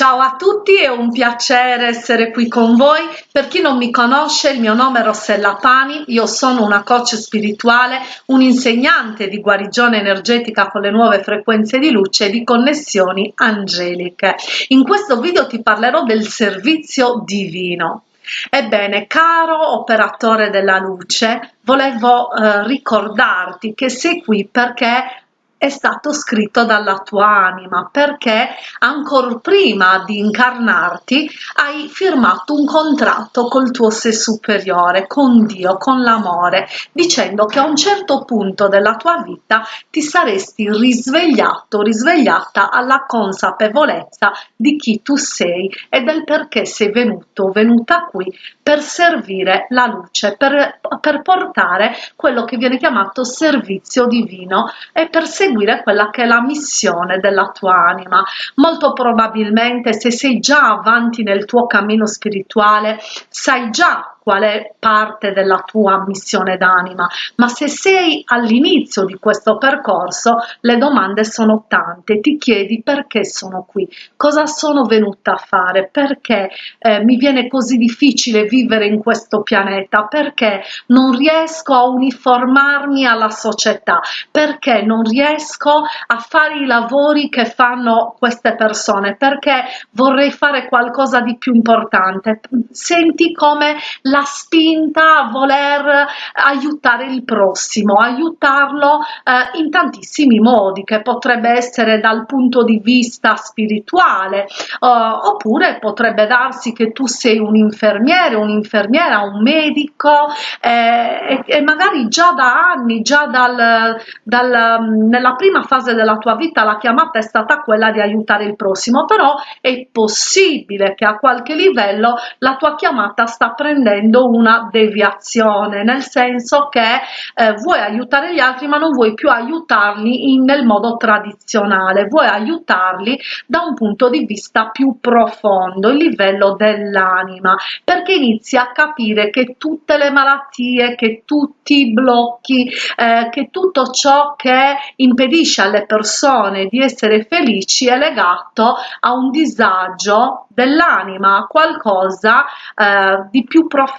Ciao a tutti, è un piacere essere qui con voi. Per chi non mi conosce, il mio nome è Rossella Pani, io sono una coach spirituale, un insegnante di guarigione energetica con le nuove frequenze di luce e di connessioni angeliche. In questo video ti parlerò del servizio divino. Ebbene, caro operatore della luce, volevo eh, ricordarti che sei qui perché è stato scritto dalla tua anima perché ancora prima di incarnarti hai firmato un contratto col tuo sé superiore, con Dio, con l'amore, dicendo che a un certo punto della tua vita ti saresti risvegliato, risvegliata alla consapevolezza di chi tu sei e del perché sei venuto, venuta qui per servire la luce, per, per portare quello che viene chiamato servizio divino e per seguire seguire quella che è la missione della tua anima. Molto probabilmente se sei già avanti nel tuo cammino spirituale, sai già qual è parte della tua missione d'anima, ma se sei all'inizio di questo percorso, le domande sono tante, ti chiedi perché sono qui, cosa sono venuta a fare, perché eh, mi viene così difficile vivere in questo pianeta, perché non riesco a uniformarmi alla società, perché non riesco a fare i lavori che fanno queste persone, perché vorrei fare qualcosa di più importante. Senti come la spinta a voler aiutare il prossimo, aiutarlo eh, in tantissimi modi, che potrebbe essere dal punto di vista spirituale, eh, oppure potrebbe darsi che tu sei un infermiere, un'infermiera, un medico eh, e, e, magari già da anni, già dal, dal, nella prima fase della tua vita la chiamata è stata quella di aiutare il prossimo, però è possibile che a qualche livello la tua chiamata sta prendendo facendo una deviazione, nel senso che eh, vuoi aiutare gli altri ma non vuoi più aiutarli in, nel modo tradizionale, vuoi aiutarli da un punto di vista più profondo, il livello dell'anima, perché inizi a capire che tutte le malattie, che tutti i blocchi, eh, che tutto ciò che impedisce alle persone di essere felici è legato a un disagio dell'anima, a qualcosa eh, di più profondo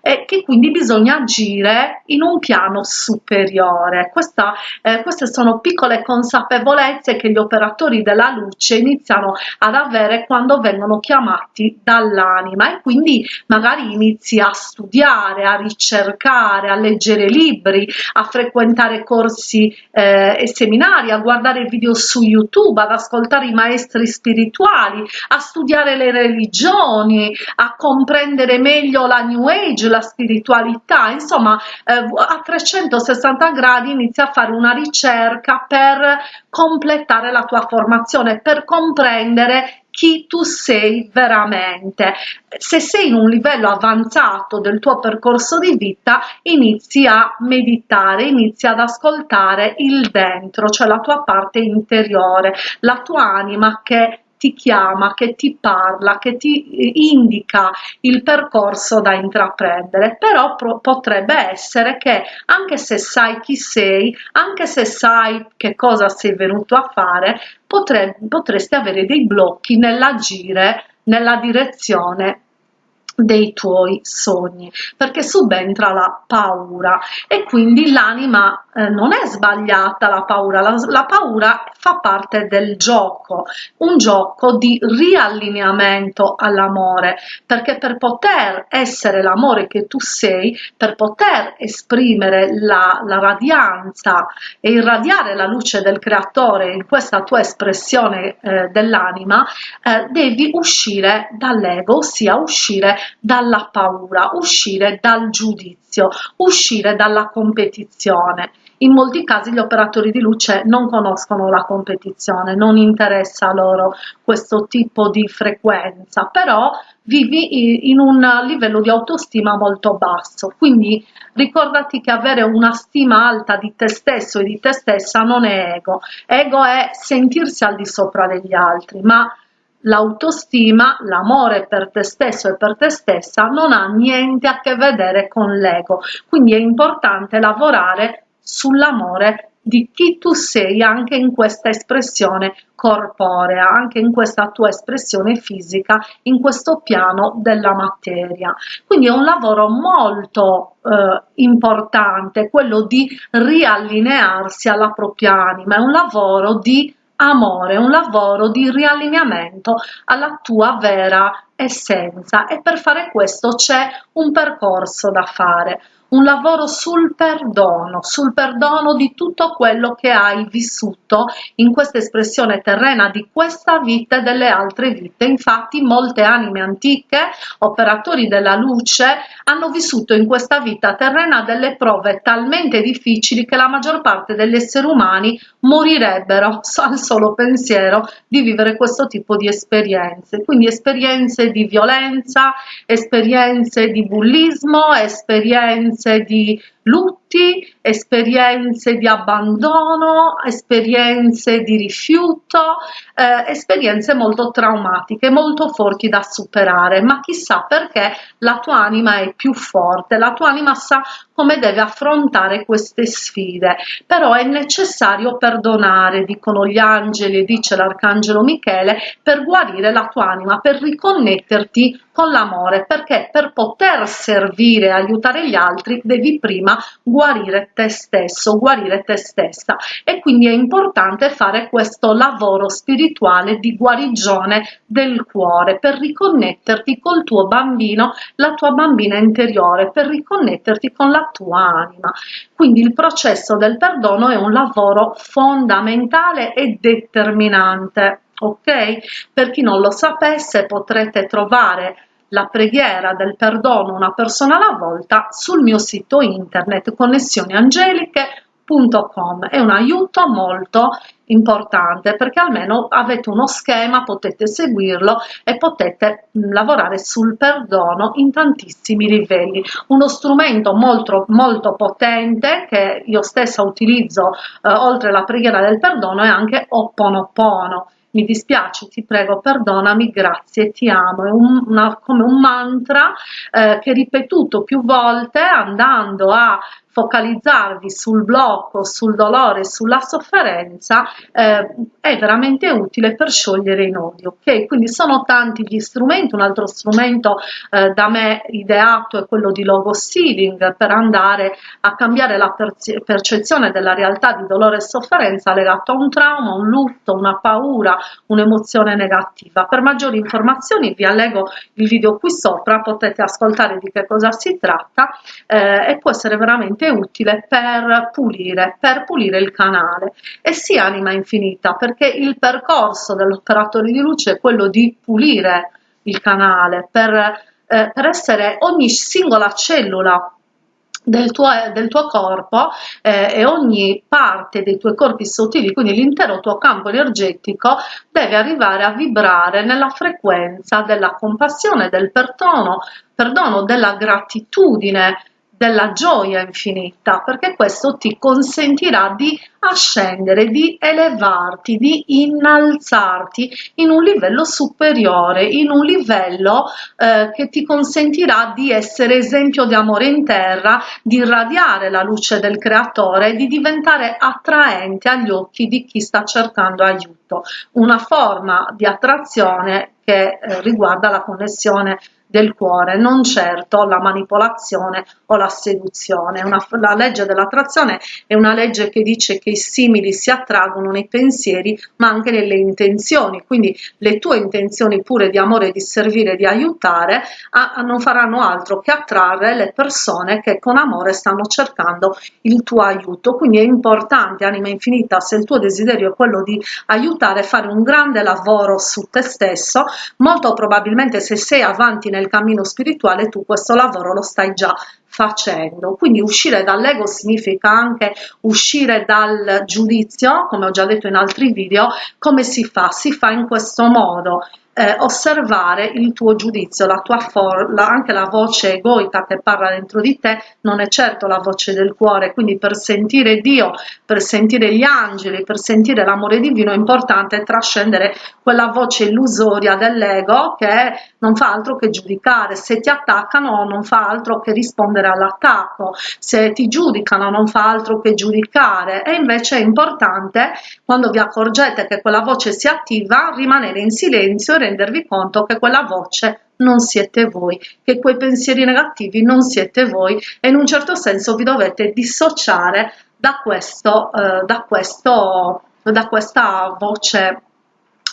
e che quindi bisogna agire in un piano superiore. Questa, eh, queste sono piccole consapevolezze che gli operatori della luce iniziano ad avere quando vengono chiamati dall'anima e quindi magari inizi a studiare, a ricercare, a leggere libri, a frequentare corsi eh, e seminari, a guardare video su YouTube, ad ascoltare i maestri spirituali, a studiare le religioni, a comprendere meglio la New Age, la spiritualità, insomma eh, a 360 gradi inizi a fare una ricerca per completare la tua formazione, per comprendere chi tu sei veramente. Se sei in un livello avanzato del tuo percorso di vita, inizi a meditare, inizi ad ascoltare il dentro, cioè la tua parte interiore, la tua anima che ti chiama, che ti parla, che ti indica il percorso da intraprendere, però potrebbe essere che anche se sai chi sei, anche se sai che cosa sei venuto a fare, potresti avere dei blocchi nell'agire nella direzione dei tuoi sogni perché subentra la paura e quindi l'anima eh, non è sbagliata la paura la, la, paura fa parte del gioco un gioco di riallineamento all'amore perché per poter essere l'amore che tu sei per poter esprimere la, la radianza e irradiare la luce del creatore in questa tua espressione eh, dell'anima eh, devi uscire dall'ego ossia uscire dalla paura, uscire dal giudizio, uscire dalla competizione. In molti casi gli operatori di luce non conoscono la competizione, non interessa loro questo tipo di frequenza, però vivi in un livello di autostima molto basso. Quindi ricordati che avere una stima alta di te stesso e di te stessa non è ego. Ego è sentirsi al di sopra degli altri, ma L'autostima, l'amore per te stesso e per te stessa non ha niente a che vedere con l'ego, quindi è importante lavorare sull'amore di chi tu sei anche in questa espressione corporea, anche in questa tua espressione fisica, in questo piano della materia. Quindi è un lavoro molto eh, importante, quello di riallinearsi alla propria anima, è un lavoro di amore, un lavoro di riallineamento alla tua vera essenza. E per fare questo c'è un percorso da fare un lavoro sul perdono, sul perdono di tutto quello che hai vissuto in questa espressione terrena di questa vita e delle altre vite. Infatti molte anime antiche, operatori della luce, hanno vissuto in questa vita terrena delle prove talmente difficili che la maggior parte degli esseri umani morirebbero al solo pensiero di vivere questo tipo di esperienze. Quindi esperienze di violenza, esperienze di bullismo, esperienze esperienze di lutti, esperienze di abbandono, esperienze di rifiuto, eh, esperienze molto traumatiche, molto forti da superare, ma chissà perché la tua anima è più forte, la tua anima sa come deve affrontare queste sfide, però è necessario perdonare, dicono gli angeli, dice l'arcangelo Michele, per guarire la tua anima, per riconnetterti con l'amore, perché per poter servire e aiutare gli altri devi prima guarire te stesso, guarire te stessa e quindi è importante fare questo lavoro spirituale di guarigione del cuore per riconnetterti col tuo bambino, la tua bambina interiore, per riconnetterti con la tua anima. Quindi il processo del perdono è un lavoro fondamentale e determinante. Ok? Per chi non lo sapesse potrete trovare la preghiera del perdono una persona alla volta sul mio sito internet connessioniangeliche.com è un aiuto molto importante perché almeno avete uno schema potete seguirlo e potete lavorare sul perdono in tantissimi livelli. Uno strumento molto molto potente che io stessa utilizzo eh, oltre la preghiera del perdono è anche Oponopono mi dispiace, ti prego, perdonami, grazie, ti amo, è un, una, come un mantra eh, che ripetuto più volte andando a focalizzarvi sul blocco, sul dolore, sulla sofferenza eh, è veramente utile per sciogliere i nodi, ok? Quindi sono tanti gli strumenti, un altro strumento eh, da me ideato è quello di logo sealing per andare a cambiare la percezione della realtà di dolore e sofferenza legato a un trauma, un lutto, una paura, un'emozione negativa. Per maggiori informazioni vi allego il video qui sopra, potete ascoltare di che cosa si tratta eh, e può essere veramente veramente utile per pulire, per pulire il canale. E sì anima infinita perché il percorso dell'operatore di luce è quello di pulire il canale per, eh, per essere ogni singola cellula del tuo, del tuo, corpo eh, e ogni parte dei tuoi corpi sottili, quindi l'intero tuo campo energetico deve arrivare a vibrare nella frequenza della compassione, del perdono, perdono della gratitudine, della gioia infinita, perché questo ti consentirà di ascendere, di elevarti, di innalzarti in un livello superiore, in un livello eh, che ti consentirà di essere esempio di amore in terra, di irradiare la luce del creatore, di diventare attraente agli occhi di chi sta cercando aiuto, una forma di attrazione che eh, riguarda la connessione del cuore, non certo la manipolazione o la seduzione. Una, la legge dell'attrazione è una legge che dice che i simili si attraggono nei pensieri ma anche nelle intenzioni, quindi le tue intenzioni pure di amore, di servire, di aiutare a, a non faranno altro che attrarre le persone che con amore stanno cercando il tuo aiuto. Quindi è importante, anima infinita, se il tuo desiderio è quello di aiutare, fare un grande lavoro su te stesso, molto probabilmente se sei avanti nel cammino spirituale tu questo lavoro lo stai già facendo. Quindi uscire dall'ego significa anche uscire dal giudizio, come ho già detto in altri video, come si fa? Si fa in questo modo eh, osservare il tuo giudizio, la tua forma, anche la voce egoica che parla dentro di te non è certo la voce del cuore, quindi per sentire Dio, per sentire gli angeli, per sentire l'amore divino è importante trascendere quella voce illusoria dell'ego che non fa altro che giudicare, se ti attaccano non fa altro che rispondere scendere all'attacco, se ti giudicano non fa altro che giudicare. E invece è importante quando vi accorgete che quella voce si attiva rimanere in silenzio e rendervi conto che quella voce non siete voi, che quei pensieri negativi non siete voi. E in un certo senso vi dovete dissociare da questo, eh, da questo, da questa voce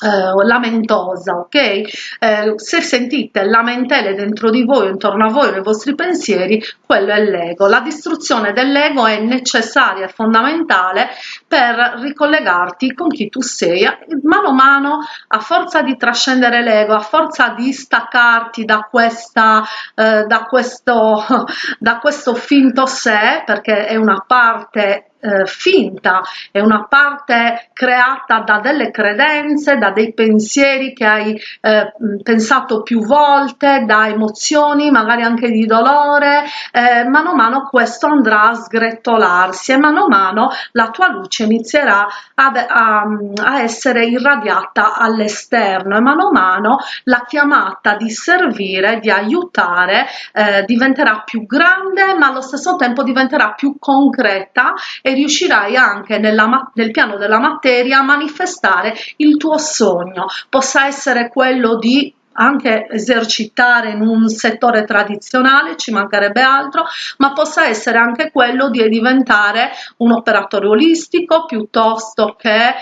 eh, lamentosa, ok? Eh, se sentite lamentele dentro di voi, intorno a voi, nei vostri pensieri, quello è l'ego. La distruzione dell'ego è necessaria fondamentale per ricollegarti con chi tu sei. Mano a mano, a forza di trascendere l'ego, a forza di staccarti da, questa, eh, da, questo, da questo finto sé, perché è una parte eh, finta, è una parte creata da delle credenze, da dei pensieri che hai eh, pensato più volte, da emozioni magari anche di dolore, eh, mano a mano questo andrà a sgretolarsi e mano a mano la tua luce inizierà ad, a, a essere irradiata all'esterno e mano a mano la chiamata di servire, di aiutare eh, diventerà più grande ma allo stesso tempo diventerà più concreta e riuscirai anche nella, nel piano della materia a manifestare il tuo sogno, possa essere quello di anche esercitare in un settore tradizionale, ci mancherebbe altro, ma possa essere anche quello di diventare un operatore olistico piuttosto che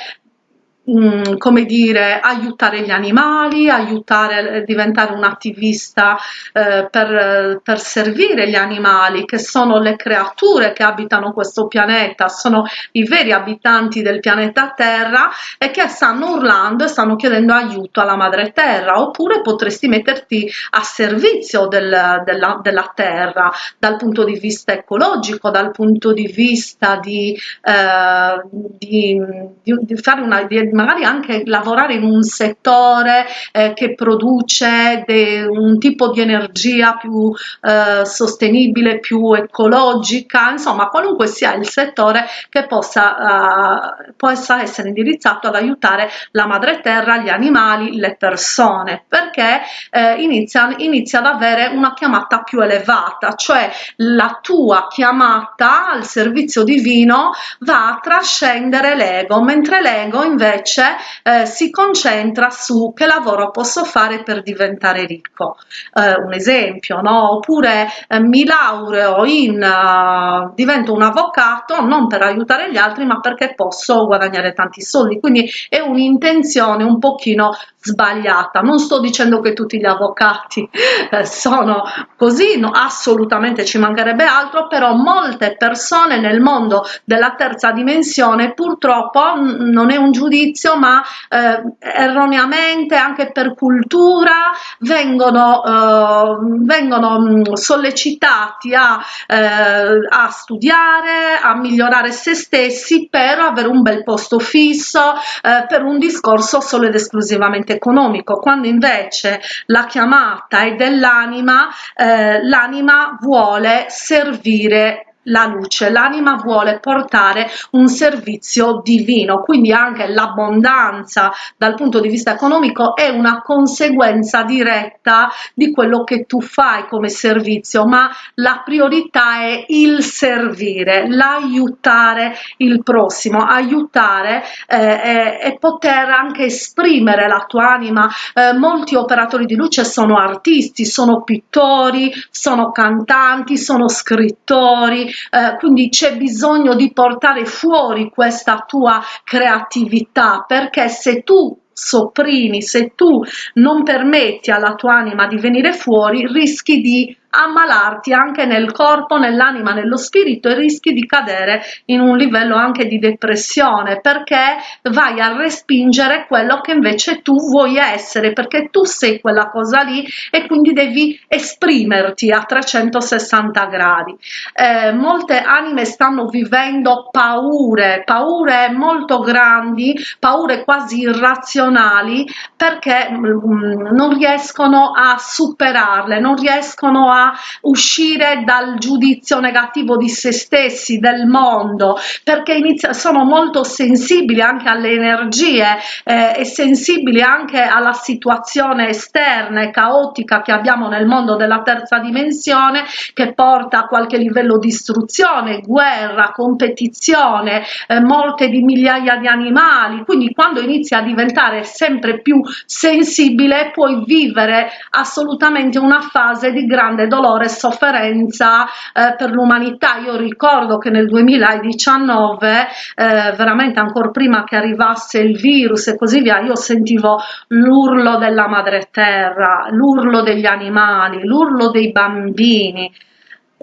Mm, come dire, aiutare gli animali, aiutare a diventare un attivista eh, per, per, servire gli animali, che sono le creature che abitano questo pianeta, sono i veri abitanti del pianeta Terra e che stanno urlando e stanno chiedendo aiuto alla madre Terra, oppure potresti metterti a servizio del, della, della, Terra dal punto di vista ecologico, dal punto di vista di, eh, di, di, di fare una di magari anche lavorare in un settore eh, che produce un tipo di energia più eh, sostenibile, più ecologica, insomma qualunque sia il settore che possa, eh, possa essere indirizzato ad aiutare la madre terra, gli animali, le persone, perché eh, inizia, inizia ad avere una chiamata più elevata, cioè la tua chiamata al servizio divino va a trascendere l'ego, mentre l'ego invece invece eh, si concentra su che lavoro posso fare per diventare ricco. Eh, un esempio, no? Oppure eh, mi laureo in, uh, divento un avvocato non per aiutare gli altri ma perché posso guadagnare tanti soldi. Quindi è un'intenzione un pochino sbagliata. Non sto dicendo che tutti gli avvocati eh, sono così, no, assolutamente ci mancherebbe altro, però molte persone nel mondo della terza dimensione purtroppo non è un giudizio, ma eh, erroneamente anche per cultura vengono, eh, vengono mm, sollecitati a, eh, a studiare, a migliorare se stessi per avere un bel posto fisso, eh, per un discorso solo ed esclusivamente economico, quando invece la chiamata è dell'anima, eh, l'anima vuole servire la luce, l'anima vuole portare un servizio divino, quindi anche l'abbondanza dal punto di vista economico è una conseguenza diretta di quello che tu fai come servizio, ma la priorità è il servire, l'aiutare il prossimo, aiutare eh, e, poter anche esprimere la tua anima. Eh, molti operatori di luce sono artisti, sono pittori, sono cantanti, sono scrittori, eh, quindi c'è bisogno di portare fuori questa tua creatività perché se tu sopprimi, se tu non permetti alla tua anima di venire fuori, rischi di ammalarti anche nel corpo, nell'anima, nello spirito e rischi di cadere in un livello anche di depressione perché vai a respingere quello che invece tu vuoi essere perché tu sei quella cosa lì e quindi devi esprimerti a 360 gradi. Eh, molte anime stanno vivendo paure, paure molto grandi, paure quasi irrazionali perché mh, mm, non riescono a superarle, non riescono a uscire dal giudizio negativo di se stessi, del mondo, perché inizia, sono molto sensibili anche alle energie eh, e sensibili anche alla situazione esterna e caotica che abbiamo nel mondo della terza dimensione che porta a qualche livello di istruzione, guerra, competizione, eh, morte di migliaia di animali, quindi quando inizi a diventare sempre più sensibile puoi vivere assolutamente una fase di grande dolore e sofferenza eh, per l'umanità. Io ricordo che nel 2019, eh, veramente ancora prima che arrivasse il virus e così via, io sentivo l'urlo della madre terra, l'urlo degli animali, l'urlo dei bambini,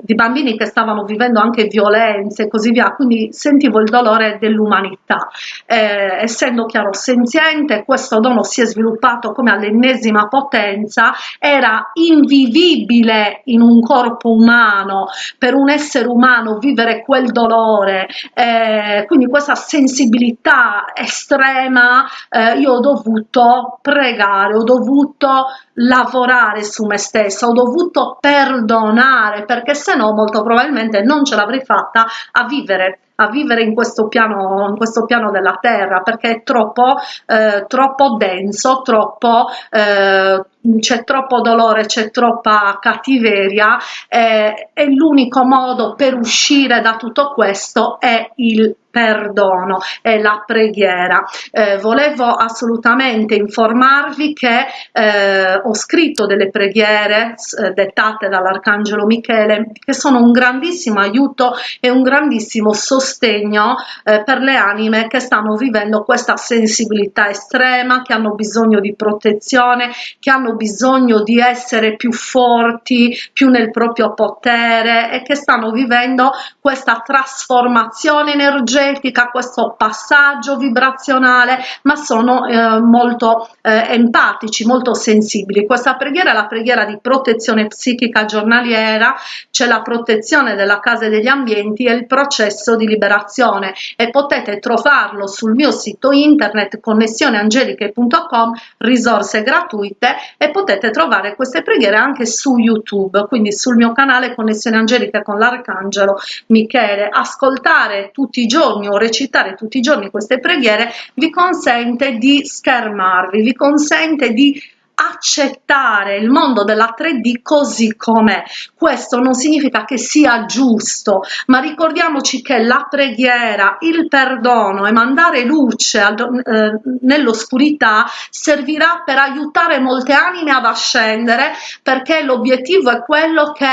di bambini che stavano vivendo anche violenze e così via, quindi sentivo il dolore dell'umanità. Eh, essendo chiaro senziente, questo dono si è sviluppato come all'ennesima potenza, era invivibile in un corpo umano, per un essere umano vivere quel dolore, eh, quindi questa sensibilità estrema, eh, io ho dovuto pregare, ho dovuto lavorare su me stessa, ho dovuto perdonare perché se no molto probabilmente non ce l'avrei fatta a vivere a vivere in questo piano, in questo piano della terra perché è troppo, eh, troppo denso, troppo, eh, c'è troppo dolore, c'è troppa cattiveria eh, e l'unico modo per uscire da tutto questo è il perdono e la preghiera. Eh, volevo assolutamente informarvi che eh, ho scritto delle preghiere eh, dettate dall'Arcangelo Michele che sono un grandissimo aiuto e un grandissimo sostegno eh, per le anime che stanno vivendo questa sensibilità estrema, che hanno bisogno di protezione, che hanno bisogno di essere più forti, più nel proprio potere e che stanno vivendo questa trasformazione energetica energetica, questo passaggio vibrazionale, ma sono eh, molto eh, empatici, molto sensibili. Questa preghiera è la preghiera di protezione psichica giornaliera, c'è la protezione della casa e degli ambienti e il processo di liberazione e potete trovarlo sul mio sito internet connessioneangeliche.com, risorse gratuite e potete trovare queste preghiere anche su YouTube, quindi sul mio canale Connessione Angelica con l'Arcangelo Michele. Ascoltare tutti i giorni o recitare tutti i giorni queste preghiere vi consente di schermarvi, vi consente di accettare il mondo della 3D così com'è. Questo non significa che sia giusto, ma ricordiamoci che la preghiera, il perdono e mandare luce eh, nell'oscurità servirà per aiutare molte anime ad ascendere perché l'obiettivo è quello che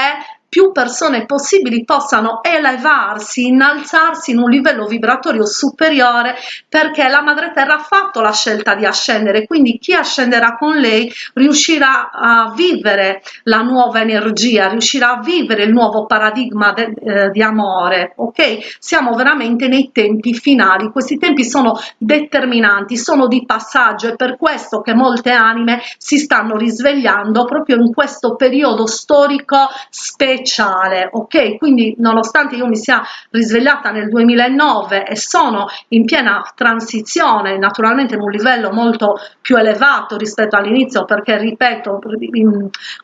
più persone possibili possano elevarsi, innalzarsi in un livello vibratorio superiore perché la madre terra ha fatto la scelta di ascendere, quindi chi ascenderà con lei riuscirà a vivere la nuova energia, riuscirà a vivere il nuovo paradigma de, eh, di amore, ok? Siamo veramente nei tempi finali, questi tempi sono determinanti, sono di passaggio, è per questo che molte anime si stanno risvegliando proprio in questo periodo storico speciale speciale, ok? Quindi nonostante io mi sia risvegliata nel 2009 e sono in piena transizione, naturalmente in un livello molto più elevato rispetto all'inizio, perché ripeto,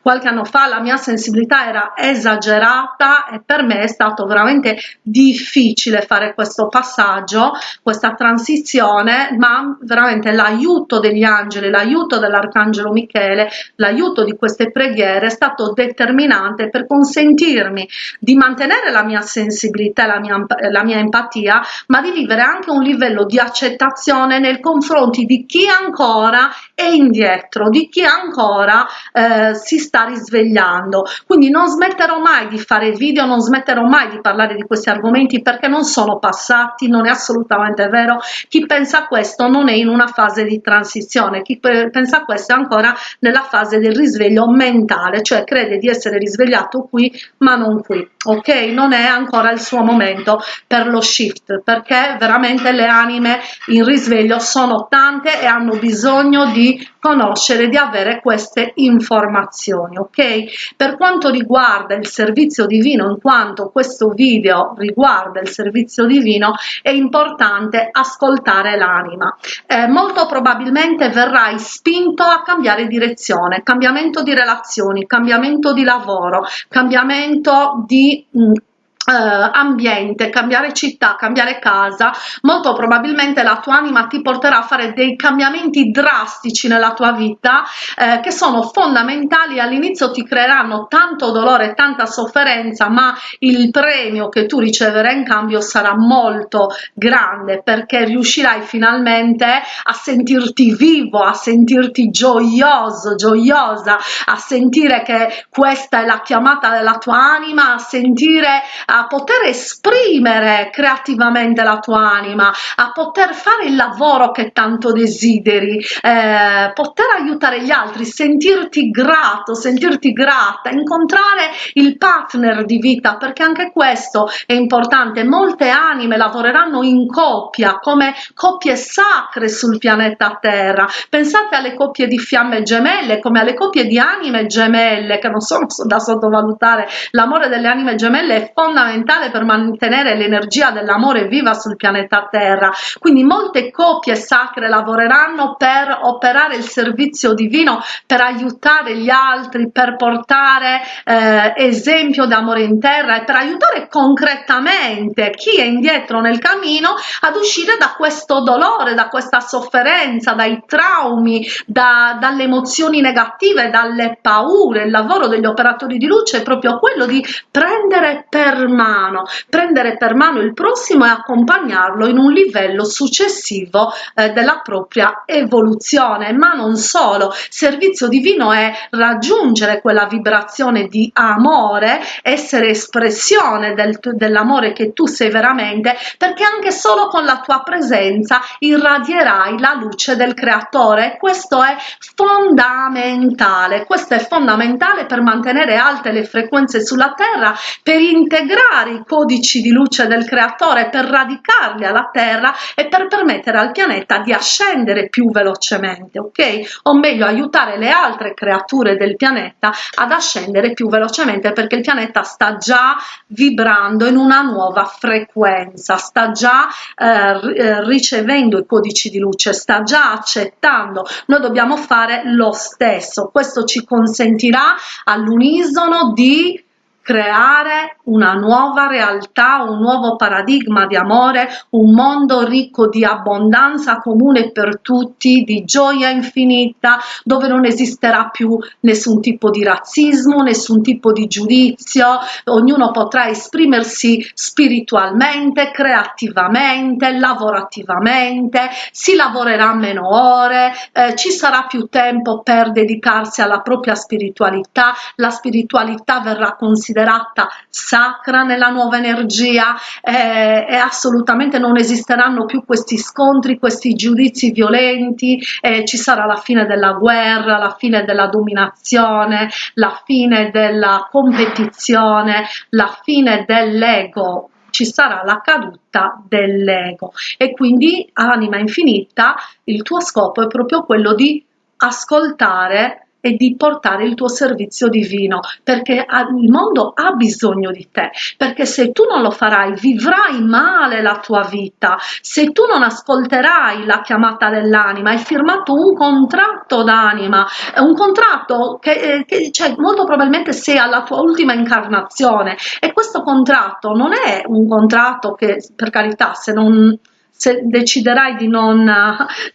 qualche anno fa la mia sensibilità era esagerata e per me è stato veramente difficile fare questo passaggio, questa transizione, ma veramente l'aiuto degli angeli, l'aiuto dell'arcangelo Michele, l'aiuto di queste preghiere è stato determinante per consentire consentirmi di mantenere la mia sensibilità, la mia, la mia empatia, ma di vivere anche un livello di accettazione nei confronti di chi ancora è indietro, di chi ancora eh, si sta risvegliando. Quindi non smetterò mai di fare video, non smetterò mai di parlare di questi argomenti perché non sono passati, non è assolutamente vero. Chi pensa questo non è in una fase di transizione, chi pensa questo è ancora nella fase del risveglio mentale, cioè crede di essere risvegliato qui ma non qui. Ok non è ancora il suo momento per lo shift perché veramente le anime in risveglio sono tante e hanno bisogno di conoscere di avere queste informazioni ok? Per quanto riguarda il servizio divino in quanto questo video riguarda il servizio divino è importante ascoltare l'anima. Eh, molto probabilmente verrai spinto a cambiare direzione cambiamento di relazioni cambiamento di lavoro cambiamento di mh, Uh, ambiente, cambiare città, cambiare casa, molto probabilmente la tua anima ti porterà a fare dei cambiamenti drastici nella tua vita eh, che sono fondamentali. All'inizio ti creeranno tanto dolore, tanta sofferenza, ma il premio che tu riceverai in cambio sarà molto grande perché riuscirai finalmente a sentirti vivo, a sentirti gioioso, gioiosa, a sentire che questa è la chiamata della tua anima, a sentire a poter esprimere creativamente la tua anima, a poter fare il lavoro che tanto desideri, eh, poter aiutare gli altri, sentirti grato, sentirti grata, incontrare il partner di vita, perché anche questo è importante. Molte anime lavoreranno in coppia, come coppie sacre sul pianeta Terra. Pensate alle coppie di fiamme gemelle, come alle coppie di anime gemelle, che non sono da sottovalutare. L'amore delle anime gemelle è fondamentale fondamentale per mantenere l'energia dell'amore viva sul pianeta Terra. Quindi molte coppie sacre lavoreranno per operare il servizio divino, per aiutare gli altri, per portare eh, esempio d'amore in terra e per aiutare concretamente chi è indietro nel cammino ad uscire da questo dolore, da questa sofferenza, dai traumi, da, dalle emozioni negative, dalle paure. Il lavoro degli operatori di luce è proprio quello di prendere per mano, prendere per mano il prossimo e accompagnarlo in un livello successivo eh, della propria evoluzione, ma non solo. Servizio divino è raggiungere quella vibrazione di amore, essere espressione del, dell'amore che tu sei veramente, perché anche solo con la tua presenza irradierai la luce del creatore. Questo è fondamentale, questo è fondamentale per mantenere alte le frequenze sulla terra, per integrare integrare i codici di luce del creatore per radicarli alla terra e per permettere al pianeta di ascendere più velocemente ok? O meglio aiutare le altre creature del pianeta ad ascendere più velocemente perché il pianeta sta già vibrando in una nuova frequenza sta già eh, eh ricevendo i codici di luce sta già accettando. Noi dobbiamo fare lo stesso. Questo ci consentirà all'unisono di creare una nuova realtà, un nuovo paradigma di amore, un mondo ricco di abbondanza comune per tutti, di gioia infinita, dove non esisterà più nessun tipo di razzismo, nessun tipo di giudizio, ognuno potrà esprimersi spiritualmente, creativamente, lavorativamente, si lavorerà meno ore, eh, ci sarà più tempo per dedicarsi alla propria spiritualità, la spiritualità verrà considerata considerata sacra nella nuova energia eh, e assolutamente non esisteranno più questi scontri, questi giudizi violenti, eh, ci sarà la fine della guerra, la fine della dominazione, la fine della competizione, la fine dell'ego. Ci sarà la caduta dell'ego. E quindi anima infinita il tuo scopo è proprio quello di ascoltare e di portare il tuo servizio divino perché il mondo ha bisogno di te perché se tu non lo farai vivrai male la tua vita. Se tu non ascolterai la chiamata dell'anima hai firmato un contratto d'anima un contratto che, eh, che cioè, molto probabilmente sei alla tua ultima incarnazione. E questo contratto non è un contratto che per carità se non se deciderai di non,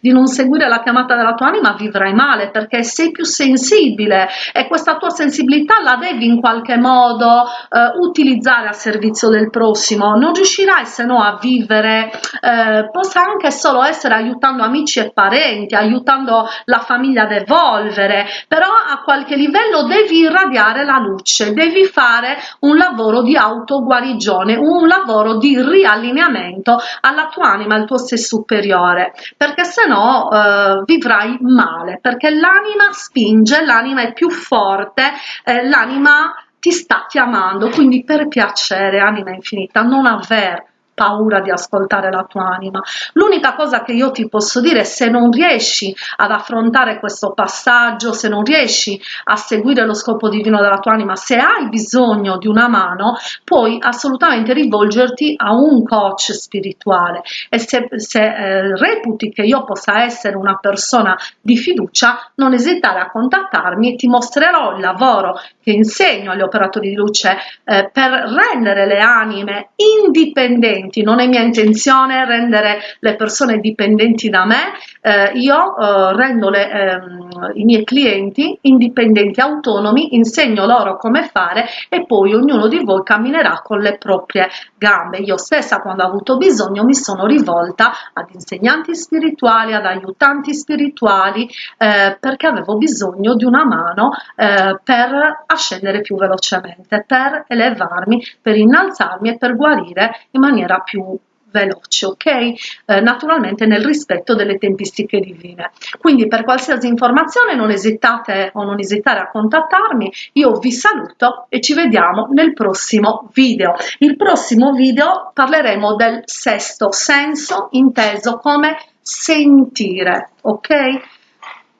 di non seguire la chiamata della tua anima vivrai male perché sei più sensibile e questa tua sensibilità la devi in qualche modo eh, utilizzare a servizio del prossimo. Non riuscirai se no a vivere eh, possa anche solo essere aiutando amici e parenti aiutando la famiglia ad evolvere però a qualche livello devi irradiare la luce devi fare un lavoro di autoguarigione un lavoro di riallineamento alla tua anima al tuo sé superiore perché se no eh, vivrai male perché l'anima spinge l'anima è più forte eh, l'anima ti sta chiamando, quindi per piacere, anima infinita, non aver paura di ascoltare la tua anima. L'unica cosa che io ti posso dire se non riesci ad affrontare questo passaggio, se non riesci a seguire lo scopo divino della tua anima, se hai bisogno di una mano, puoi assolutamente rivolgerti a un coach spirituale e se, se eh, reputi che io possa essere una persona di fiducia, non esitare a contattarmi, ti mostrerò il lavoro che insegno agli operatori di luce eh, per rendere le anime indipendenti dipendenti, non è mia intenzione rendere le persone dipendenti da me, eh, io eh, rendo le, ehm, i miei clienti indipendenti, autonomi, insegno loro come fare e poi ognuno di voi camminerà con le proprie gambe. Io stessa quando ho avuto bisogno mi sono rivolta ad insegnanti spirituali, ad aiutanti spirituali eh, perché avevo bisogno di una mano eh, per ascendere più velocemente, per elevarmi, per innalzarmi e per guarire in maniera più veloce, ok? Eh, naturalmente nel rispetto delle tempistiche divine. Quindi per qualsiasi informazione non esitate o non esitare a contattarmi, io vi saluto e ci vediamo nel prossimo video. Il prossimo video parleremo del sesto senso inteso come sentire, ok?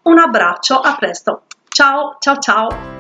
Un abbraccio, a presto, ciao ciao ciao!